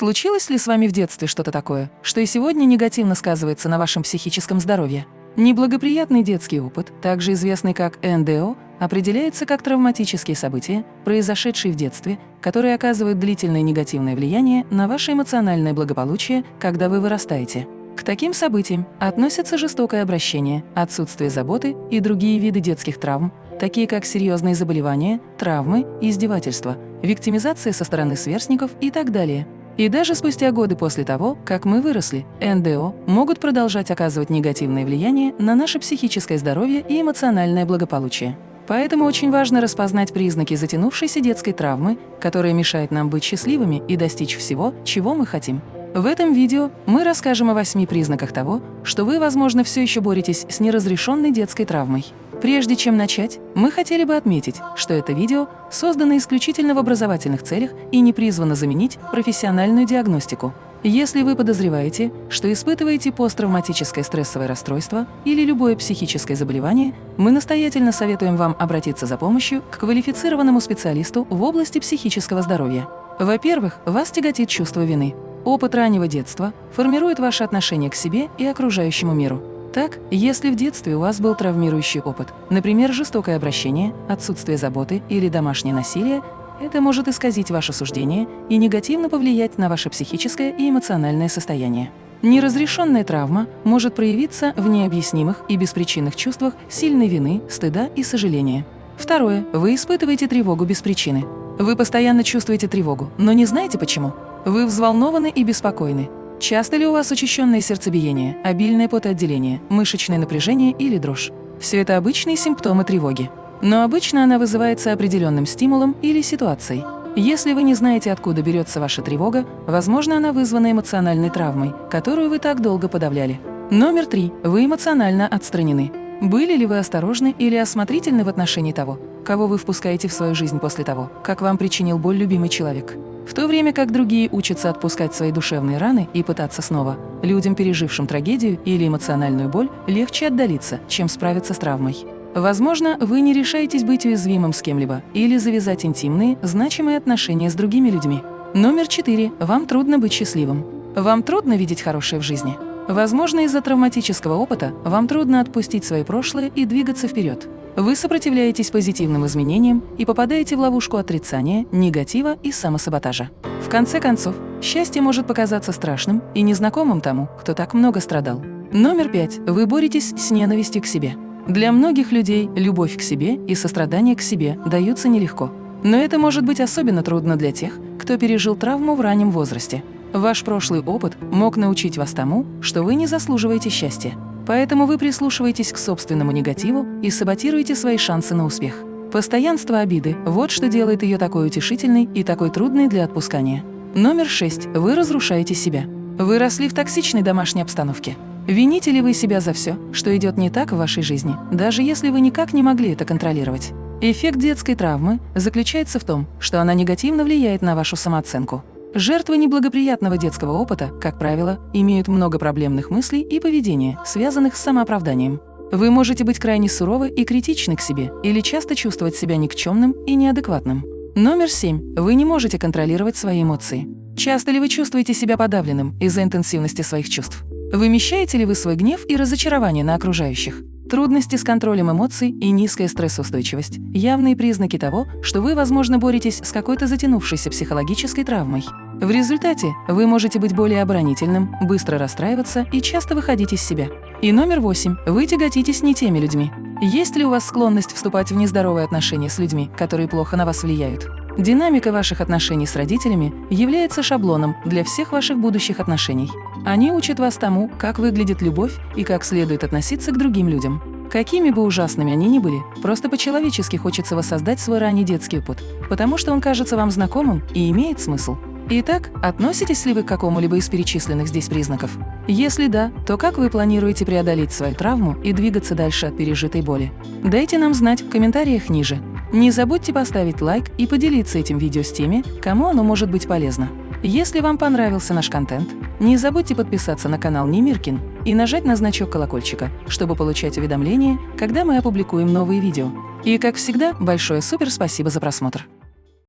Случилось ли с вами в детстве что-то такое, что и сегодня негативно сказывается на вашем психическом здоровье? Неблагоприятный детский опыт, также известный как НДО, определяется как травматические события, произошедшие в детстве, которые оказывают длительное негативное влияние на ваше эмоциональное благополучие, когда вы вырастаете. К таким событиям относятся жестокое обращение, отсутствие заботы и другие виды детских травм, такие как серьезные заболевания, травмы, издевательства, виктимизация со стороны сверстников и так далее. И даже спустя годы после того, как мы выросли, НДО могут продолжать оказывать негативное влияние на наше психическое здоровье и эмоциональное благополучие. Поэтому очень важно распознать признаки затянувшейся детской травмы, которая мешает нам быть счастливыми и достичь всего, чего мы хотим. В этом видео мы расскажем о восьми признаках того, что вы, возможно, все еще боретесь с неразрешенной детской травмой. Прежде чем начать, мы хотели бы отметить, что это видео создано исключительно в образовательных целях и не призвано заменить профессиональную диагностику. Если вы подозреваете, что испытываете посттравматическое стрессовое расстройство или любое психическое заболевание, мы настоятельно советуем вам обратиться за помощью к квалифицированному специалисту в области психического здоровья. Во-первых, вас тяготит чувство вины. Опыт раннего детства формирует ваше отношение к себе и окружающему миру. Так, если в детстве у вас был травмирующий опыт, например, жестокое обращение, отсутствие заботы или домашнее насилие, это может исказить ваше суждение и негативно повлиять на ваше психическое и эмоциональное состояние. Неразрешенная травма может проявиться в необъяснимых и беспричинных чувствах сильной вины, стыда и сожаления. Второе. Вы испытываете тревогу без причины. Вы постоянно чувствуете тревогу, но не знаете почему. Вы взволнованы и беспокойны. Часто ли у вас учащенное сердцебиение, обильное потоотделение, мышечное напряжение или дрожь? Все это обычные симптомы тревоги. Но обычно она вызывается определенным стимулом или ситуацией. Если вы не знаете, откуда берется ваша тревога, возможно, она вызвана эмоциональной травмой, которую вы так долго подавляли. Номер три. Вы эмоционально отстранены. Были ли вы осторожны или осмотрительны в отношении того, кого вы впускаете в свою жизнь после того, как вам причинил боль любимый человек? В то время как другие учатся отпускать свои душевные раны и пытаться снова, людям, пережившим трагедию или эмоциональную боль, легче отдалиться, чем справиться с травмой. Возможно, вы не решаетесь быть уязвимым с кем-либо или завязать интимные, значимые отношения с другими людьми. Номер четыре. Вам трудно быть счастливым. Вам трудно видеть хорошее в жизни. Возможно, из-за травматического опыта вам трудно отпустить свои прошлое и двигаться вперед. Вы сопротивляетесь позитивным изменениям и попадаете в ловушку отрицания, негатива и самосаботажа. В конце концов, счастье может показаться страшным и незнакомым тому, кто так много страдал. Номер пять. Вы боретесь с ненавистью к себе. Для многих людей любовь к себе и сострадание к себе даются нелегко. Но это может быть особенно трудно для тех, кто пережил травму в раннем возрасте. Ваш прошлый опыт мог научить вас тому, что вы не заслуживаете счастья. Поэтому вы прислушиваетесь к собственному негативу и саботируете свои шансы на успех. Постоянство обиды – вот что делает ее такой утешительной и такой трудной для отпускания. Номер шесть. Вы разрушаете себя. Вы росли в токсичной домашней обстановке. Вините ли вы себя за все, что идет не так в вашей жизни, даже если вы никак не могли это контролировать? Эффект детской травмы заключается в том, что она негативно влияет на вашу самооценку. Жертвы неблагоприятного детского опыта, как правило, имеют много проблемных мыслей и поведения, связанных с самооправданием. Вы можете быть крайне суровы и критичны к себе или часто чувствовать себя никчемным и неадекватным. Номер семь. Вы не можете контролировать свои эмоции. Часто ли вы чувствуете себя подавленным из-за интенсивности своих чувств? Вымещаете ли вы свой гнев и разочарование на окружающих? Трудности с контролем эмоций и низкая стрессоустойчивость – явные признаки того, что вы, возможно, боретесь с какой-то затянувшейся психологической травмой. В результате вы можете быть более оборонительным, быстро расстраиваться и часто выходить из себя. И номер восемь – вы тяготитесь не теми людьми. Есть ли у вас склонность вступать в нездоровые отношения с людьми, которые плохо на вас влияют? Динамика ваших отношений с родителями является шаблоном для всех ваших будущих отношений. Они учат вас тому, как выглядит любовь и как следует относиться к другим людям. Какими бы ужасными они ни были, просто по-человечески хочется воссоздать свой ранний детский опыт, потому что он кажется вам знакомым и имеет смысл. Итак, относитесь ли вы к какому-либо из перечисленных здесь признаков? Если да, то как вы планируете преодолеть свою травму и двигаться дальше от пережитой боли? Дайте нам знать в комментариях ниже. Не забудьте поставить лайк и поделиться этим видео с теми, кому оно может быть полезно. Если вам понравился наш контент, не забудьте подписаться на канал Немиркин и нажать на значок колокольчика, чтобы получать уведомления, когда мы опубликуем новые видео. И, как всегда, большое супер спасибо за просмотр!